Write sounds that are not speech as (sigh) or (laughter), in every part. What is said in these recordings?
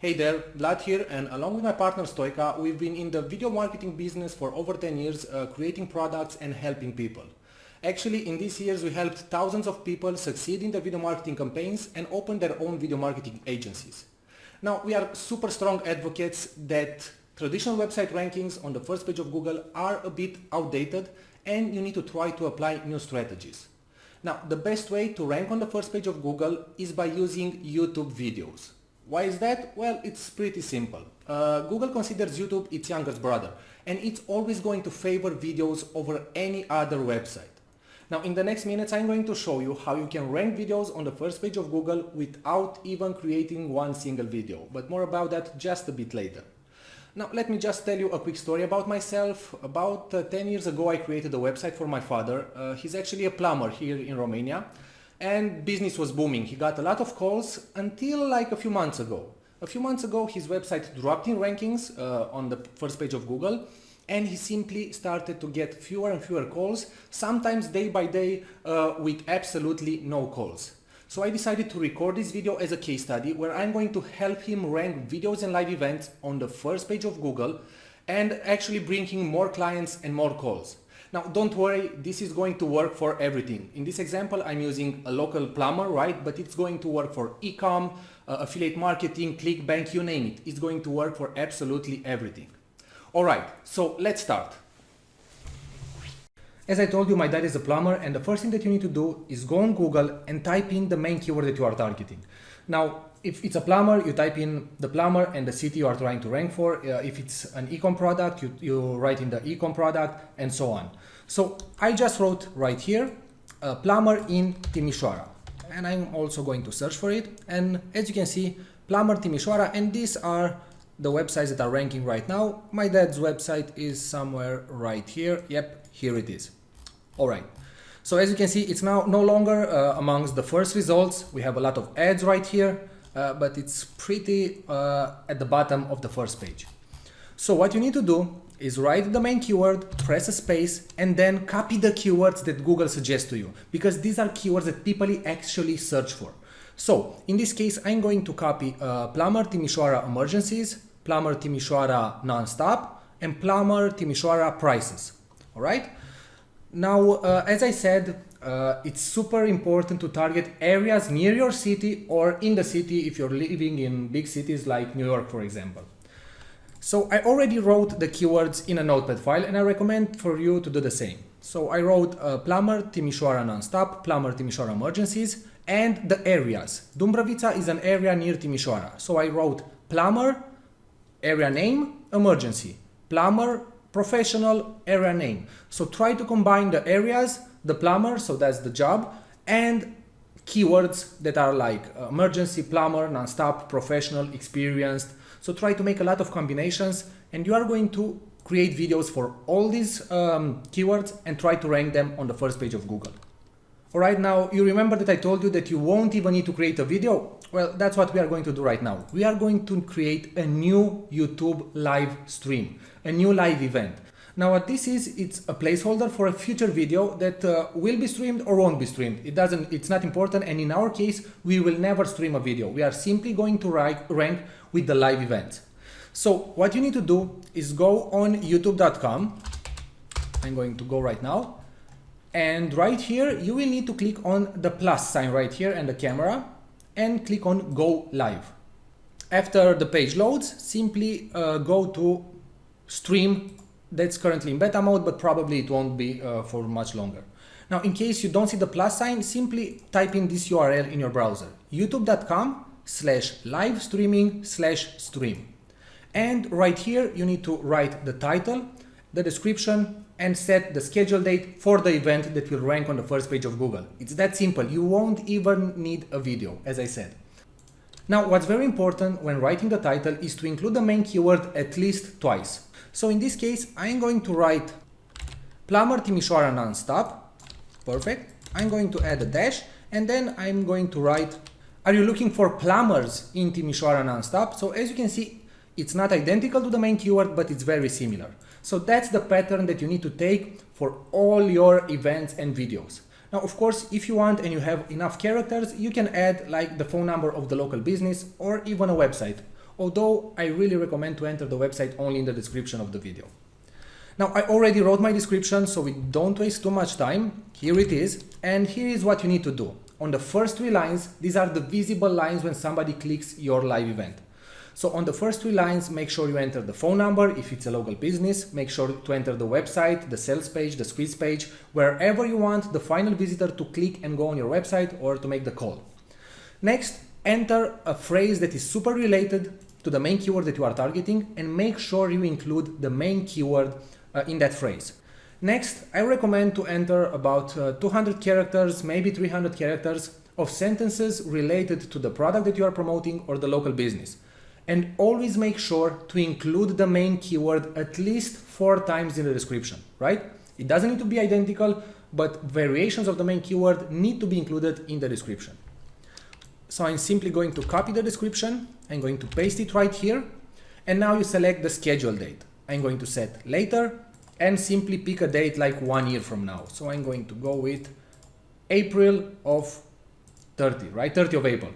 Hey there, Vlad here and along with my partner Stoica, we've been in the video marketing business for over 10 years uh, creating products and helping people. Actually, in these years we helped thousands of people succeed in their video marketing campaigns and open their own video marketing agencies. Now, we are super strong advocates that traditional website rankings on the first page of Google are a bit outdated and you need to try to apply new strategies. Now, the best way to rank on the first page of Google is by using YouTube videos. Why is that? Well, it's pretty simple. Uh, Google considers YouTube its youngest brother and it's always going to favor videos over any other website. Now in the next minutes I'm going to show you how you can rank videos on the first page of Google without even creating one single video, but more about that just a bit later. Now let me just tell you a quick story about myself. About uh, 10 years ago I created a website for my father. Uh, he's actually a plumber here in Romania and business was booming. He got a lot of calls until like a few months ago. A few months ago, his website dropped in rankings uh, on the first page of Google and he simply started to get fewer and fewer calls, sometimes day by day uh, with absolutely no calls. So I decided to record this video as a case study where I'm going to help him rank videos and live events on the first page of Google and actually bring him more clients and more calls. Now, don't worry, this is going to work for everything. In this example, I'm using a local plumber, right? But it's going to work for ecom, uh, affiliate marketing, ClickBank, you name it. It's going to work for absolutely everything. All right, so let's start. As I told you, my dad is a plumber and the first thing that you need to do is go on Google and type in the main keyword that you are targeting. Now, if it's a plumber, you type in the plumber and the city you are trying to rank for. Uh, if it's an ecom product, you, you write in the ecom product and so on. So I just wrote right here, a plumber in Timișoara. And I'm also going to search for it. And as you can see, plumber Timișoara, and these are the websites that are ranking right now. My dad's website is somewhere right here. Yep, here it is. All right. So as you can see, it's now no longer uh, amongst the first results. We have a lot of ads right here uh, but it's pretty uh, at the bottom of the first page. So what you need to do is write the main keyword, press a space, and then copy the keywords that Google suggests to you, because these are keywords that people actually search for. So in this case, I'm going to copy uh, plumber Timișoara emergencies, plumber Timișoara non-stop, and plumber Timișoara prices. All right. Now, uh, as I said, uh, it's super important to target areas near your city or in the city if you're living in big cities like New York, for example. So I already wrote the keywords in a notepad file and I recommend for you to do the same. So I wrote uh, plumber Timișoara non-stop, plumber Timișoara emergencies and the areas. Dumbrăvița is an area near Timișoara. So I wrote plumber, area name, emergency, plumber, professional, area name. So try to combine the areas the plumber, so that's the job, and keywords that are like uh, emergency, plumber, non-stop, professional, experienced. So try to make a lot of combinations and you are going to create videos for all these um, keywords and try to rank them on the first page of Google. Alright, now you remember that I told you that you won't even need to create a video? Well, that's what we are going to do right now. We are going to create a new YouTube live stream, a new live event. Now what this is, it's a placeholder for a future video that uh, will be streamed or won't be streamed. It doesn't, it's not important and in our case, we will never stream a video. We are simply going to rank with the live event. So what you need to do is go on youtube.com. I'm going to go right now. And right here, you will need to click on the plus sign right here and the camera and click on go live. After the page loads, simply uh, go to stream that's currently in beta mode, but probably it won't be uh, for much longer. Now, in case you don't see the plus sign, simply type in this URL in your browser, youtube.com slash live streaming slash stream. And right here, you need to write the title, the description, and set the schedule date for the event that will rank on the first page of Google. It's that simple. You won't even need a video, as I said. Now, what's very important when writing the title is to include the main keyword at least twice. So in this case, I'm going to write plumber Timișoara non-stop. Perfect. I'm going to add a dash and then I'm going to write, are you looking for plumbers in Timișoara non-stop? So as you can see, it's not identical to the main keyword, but it's very similar. So that's the pattern that you need to take for all your events and videos. Now, of course, if you want and you have enough characters, you can add like the phone number of the local business or even a website although I really recommend to enter the website only in the description of the video. Now I already wrote my description so we don't waste too much time. Here it is and here is what you need to do. On the first three lines, these are the visible lines when somebody clicks your live event. So on the first three lines, make sure you enter the phone number if it's a local business, make sure to enter the website, the sales page, the squeeze page, wherever you want the final visitor to click and go on your website or to make the call. Next, enter a phrase that is super related to the main keyword that you are targeting and make sure you include the main keyword uh, in that phrase. Next, I recommend to enter about uh, 200 characters, maybe 300 characters of sentences related to the product that you are promoting or the local business and always make sure to include the main keyword at least four times in the description, right? It doesn't need to be identical, but variations of the main keyword need to be included in the description. So I'm simply going to copy the description, I'm going to paste it right here, and now you select the schedule date. I'm going to set later and simply pick a date like one year from now. So I'm going to go with April of 30, right? 30 of April.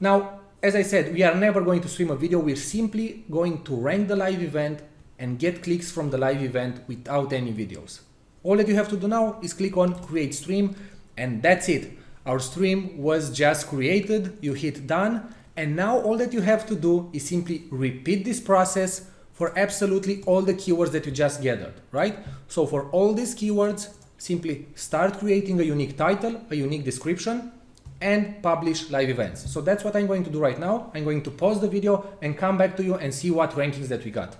Now, as I said, we are never going to stream a video. We're simply going to rank the live event and get clicks from the live event without any videos. All that you have to do now is click on create stream and that's it. Our stream was just created, you hit done and now all that you have to do is simply repeat this process for absolutely all the keywords that you just gathered, right? So for all these keywords, simply start creating a unique title, a unique description, and publish live events. So that's what I'm going to do right now. I'm going to pause the video and come back to you and see what rankings that we got.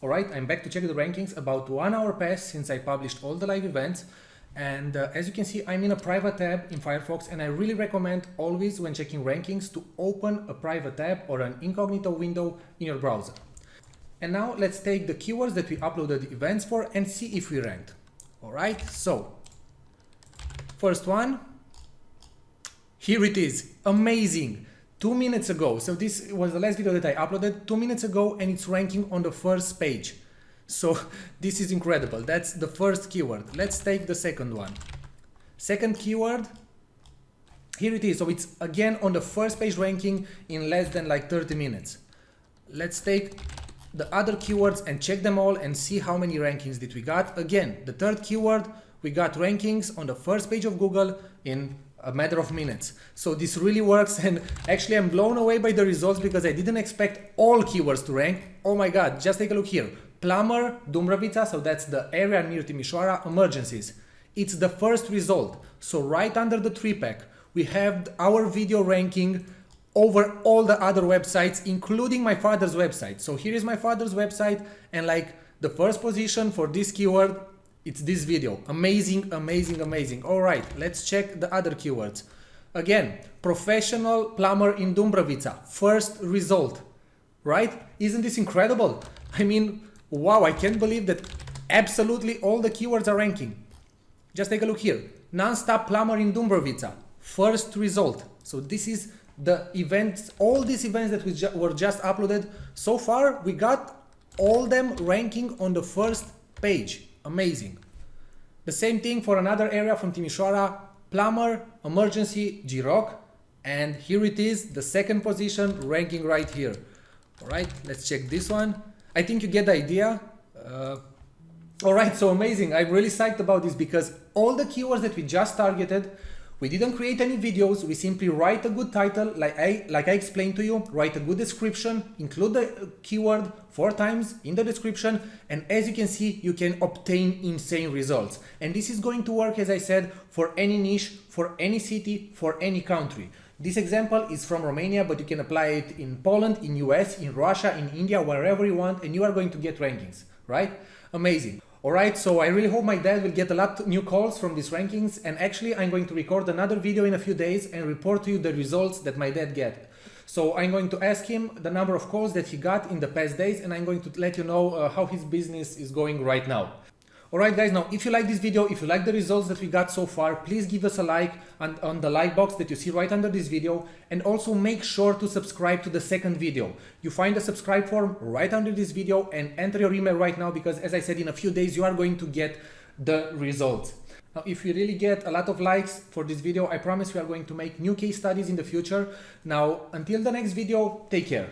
All right, I'm back to check the rankings. About one hour passed since I published all the live events. And uh, as you can see, I'm in a private tab in Firefox and I really recommend always when checking rankings to open a private tab or an incognito window in your browser. And now let's take the keywords that we uploaded events for and see if we ranked. All right, so first one, here it is, amazing. Two minutes ago, so this was the last video that I uploaded two minutes ago and it's ranking on the first page. So (laughs) this is incredible. That's the first keyword. Let's take the second one. Second keyword, here it is. So it's again on the first page ranking in less than like 30 minutes. Let's take the other keywords and check them all and see how many rankings did we got. Again, the third keyword, we got rankings on the first page of Google in a matter of minutes. So this really works and actually I'm blown away by the results because I didn't expect all keywords to rank. Oh my god, just take a look here. Plumber, Dumbrăvița, so that's the area near Timișoara, emergencies. It's the first result. So right under the three pack, we have our video ranking over all the other websites, including my father's website. So here is my father's website and like the first position for this keyword it's this video. Amazing, amazing, amazing. All right, let's check the other keywords. Again, professional plumber in Dumbrăvița. First result, right? Isn't this incredible? I mean, wow, I can't believe that absolutely all the keywords are ranking. Just take a look here. Non-stop plumber in Dumbrăvița. First result. So this is the events, all these events that we ju were just uploaded. So far, we got all them ranking on the first page. Amazing. The same thing for another area from Timișoara, plumber, emergency, Giroc. And here it is, the second position ranking right here. All right, let's check this one. I think you get the idea. Uh, all right, so amazing. I'm really psyched about this because all the keywords that we just targeted we didn't create any videos, we simply write a good title, like I, like I explained to you, write a good description, include the keyword four times in the description, and as you can see, you can obtain insane results. And this is going to work, as I said, for any niche, for any city, for any country. This example is from Romania, but you can apply it in Poland, in US, in Russia, in India, wherever you want, and you are going to get rankings, right? Amazing. Alright, so I really hope my dad will get a lot new calls from these rankings and actually I'm going to record another video in a few days and report to you the results that my dad get. So I'm going to ask him the number of calls that he got in the past days and I'm going to let you know uh, how his business is going right now. Alright guys, now if you like this video, if you like the results that we got so far, please give us a like on, on the like box that you see right under this video and also make sure to subscribe to the second video. You find the subscribe form right under this video and enter your email right now because as I said in a few days you are going to get the results. Now, if we really get a lot of likes for this video, I promise we are going to make new case studies in the future. Now, until the next video, take care.